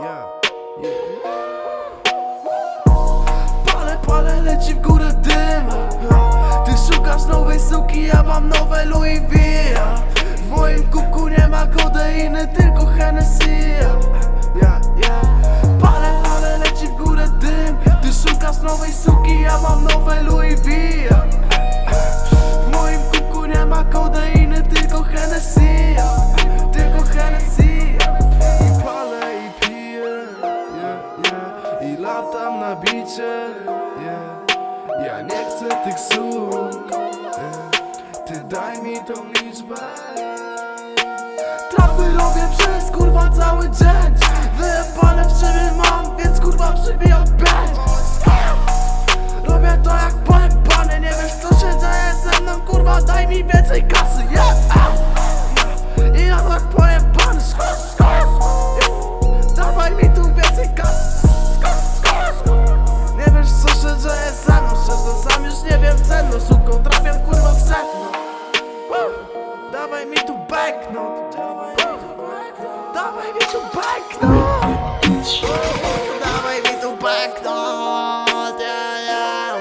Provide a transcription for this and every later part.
Yeah, yeah. Palę, leci w górę dym Ty szukasz nowej suki, ja mam nowe Louis V W moim kubku nie ma kodeiny, tylko hen I latam na bicie yeah. Ja nie chcę tych słów yeah. Ty daj mi tą liczbę Trapy robię przez kurwa cały dzień Wyjebane w ciebie mam, więc kurwa przybijam pięć Robię to jak pojebany, nie wiesz co się dzieje ze mną Kurwa daj mi więcej kasy, tu banknot Dawaj mi tu yeah.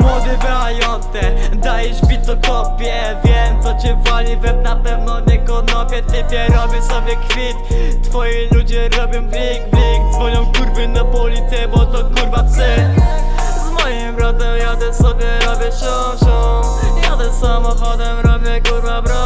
Młody Brajonte, dajesz bit kopie Wiem co cię wali, web na pewno nie konopie. Typie robię sobie kwit. Twoi ludzie robią blik, blik. Dzwonią kurwy na policję, bo to kurwa psy Z moim bratem jadę sobie, robię szum, szum Jadę samochodem, robię kurwa bro,